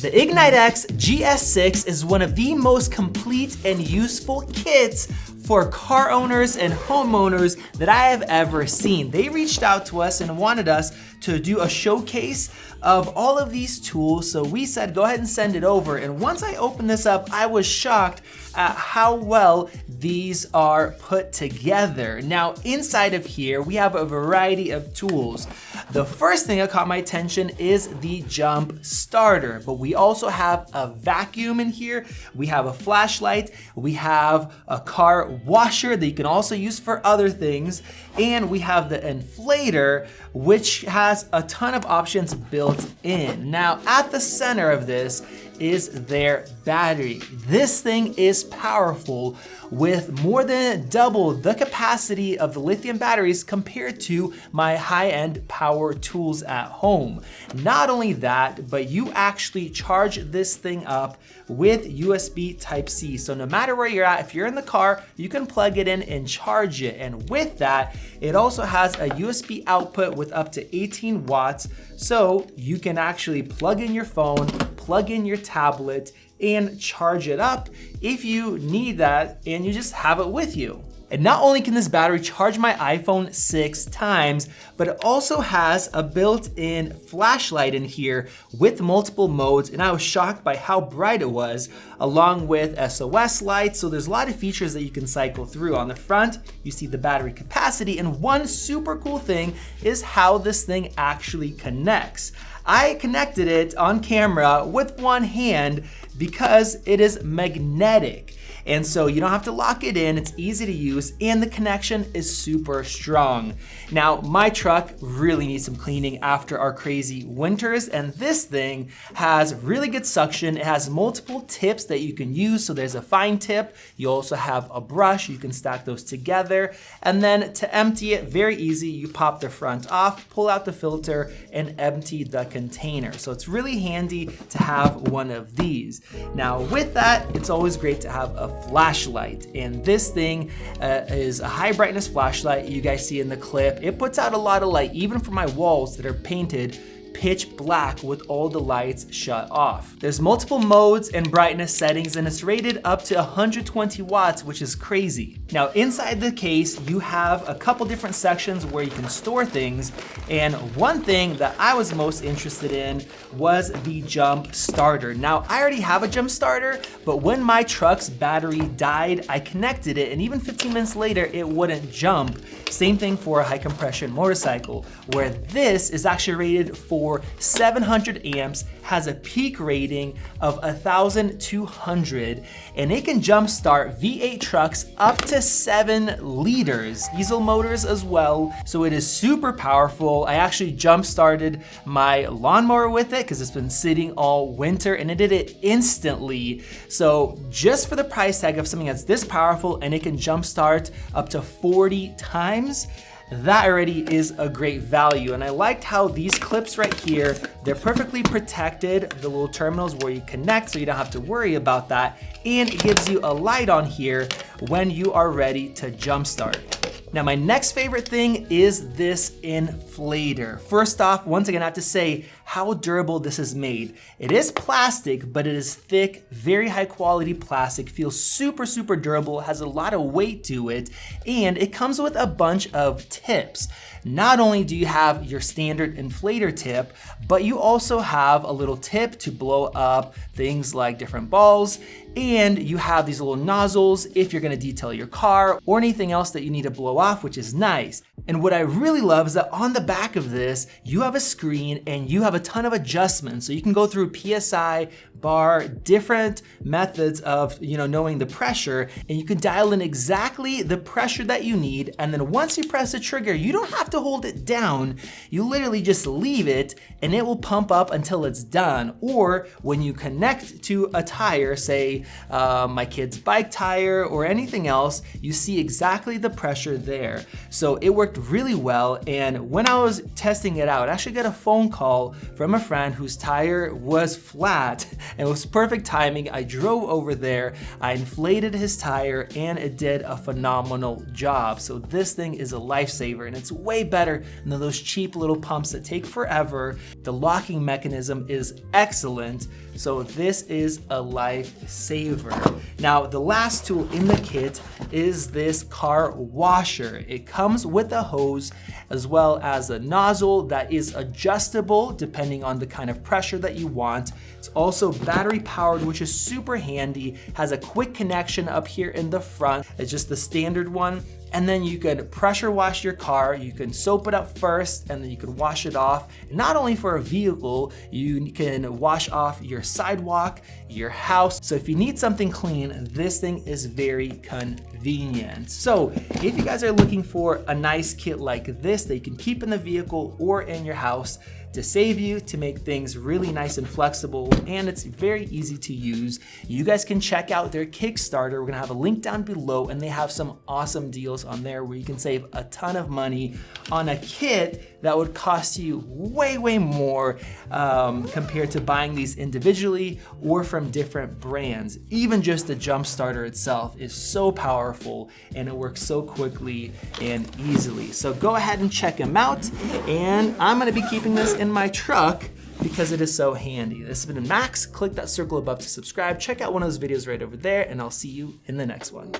The Ignite X GS6 is one of the most complete and useful kits for car owners and homeowners that I have ever seen. They reached out to us and wanted us to do a showcase of all of these tools. So we said, go ahead and send it over. And once I opened this up, I was shocked at how well these are put together. Now, inside of here, we have a variety of tools. The first thing that caught my attention is the jump starter, but we also have a vacuum in here. We have a flashlight. We have a car washer that you can also use for other things. And we have the inflator, which has a ton of options built in. Now, at the center of this is their battery. This thing is powerful with more than double the capacity of the lithium batteries compared to my high-end power tools at home. Not only that, but you actually charge this thing up with USB Type-C. So no matter where you're at, if you're in the car, you can plug it in and charge it. And with that, it also has a USB output with up to 18 watts. So you can actually plug in your phone, plug in your tablet, and charge it up if you need that and you just have it with you. And not only can this battery charge my iPhone six times, but it also has a built-in flashlight in here with multiple modes. And I was shocked by how bright it was, along with SOS lights. So there's a lot of features that you can cycle through. On the front, you see the battery capacity. And one super cool thing is how this thing actually connects. I connected it on camera with one hand because it is magnetic. And so you don't have to lock it in, it's easy to use, and the connection is super strong. Now, my truck really needs some cleaning after our crazy winters, and this thing has really good suction. It has multiple tips that you can use, so there's a fine tip. You also have a brush, you can stack those together. And then to empty it, very easy, you pop the front off, pull out the filter, and empty the container. So it's really handy to have one of these. Now with that, it's always great to have a flashlight. And this thing uh, is a high brightness flashlight you guys see in the clip. It puts out a lot of light even for my walls that are painted pitch black with all the lights shut off. There's multiple modes and brightness settings and it's rated up to 120 watts, which is crazy. Now inside the case, you have a couple different sections where you can store things. And one thing that I was most interested in was the jump starter. Now I already have a jump starter, but when my truck's battery died, I connected it and even 15 minutes later, it wouldn't jump. Same thing for a high compression motorcycle, where this is actually rated for for 700 amps, has a peak rating of 1,200, and it can jumpstart V8 trucks up to seven liters, diesel motors as well. So it is super powerful. I actually jump started my lawnmower with it because it's been sitting all winter and it did it instantly. So just for the price tag of something that's this powerful and it can jumpstart up to 40 times, that already is a great value. And I liked how these clips right here, they're perfectly protected, the little terminals where you connect so you don't have to worry about that. And it gives you a light on here when you are ready to jumpstart. Now my next favorite thing is this inflator. First off, once again I have to say how durable this is made. It is plastic, but it is thick, very high quality plastic, feels super, super durable, has a lot of weight to it, and it comes with a bunch of tips. Not only do you have your standard inflator tip, but you also have a little tip to blow up things like different balls, and you have these little nozzles if you're gonna detail your car or anything else that you need to blow off, which is nice. And what I really love is that on the back of this, you have a screen and you have a ton of adjustments. So you can go through PSI, bar, different methods of you know knowing the pressure, and you can dial in exactly the pressure that you need. And then once you press the trigger, you don't have to hold it down. You literally just leave it and it will pump up until it's done. Or when you connect to a tire, say uh, my kid's bike tire or anything else, you see exactly the pressure there. So it worked really well. And when I was testing it out, I actually got a phone call from a friend whose tire was flat and it was perfect timing. I drove over there, I inflated his tire and it did a phenomenal job. So this thing is a lifesaver and it's way better than those cheap little pumps that take forever. The locking mechanism is excellent. So this is a lifesaver. Now, the last tool in the kit is this car washer. It comes with a hose as well as a nozzle that is adjustable depending on the kind of pressure that you want. It's also battery powered, which is super handy, has a quick connection up here in the front. It's just the standard one and then you can pressure wash your car. You can soap it up first and then you can wash it off. not only for a vehicle, you can wash off your sidewalk, your house. So if you need something clean, this thing is very convenient. So if you guys are looking for a nice kit like this that you can keep in the vehicle or in your house, to save you, to make things really nice and flexible, and it's very easy to use. You guys can check out their Kickstarter. We're gonna have a link down below, and they have some awesome deals on there where you can save a ton of money on a kit that would cost you way, way more um, compared to buying these individually or from different brands. Even just the jump starter itself is so powerful and it works so quickly and easily. So go ahead and check them out. And I'm gonna be keeping this in my truck because it is so handy. This has been Max. Click that circle above to subscribe. Check out one of those videos right over there and I'll see you in the next one.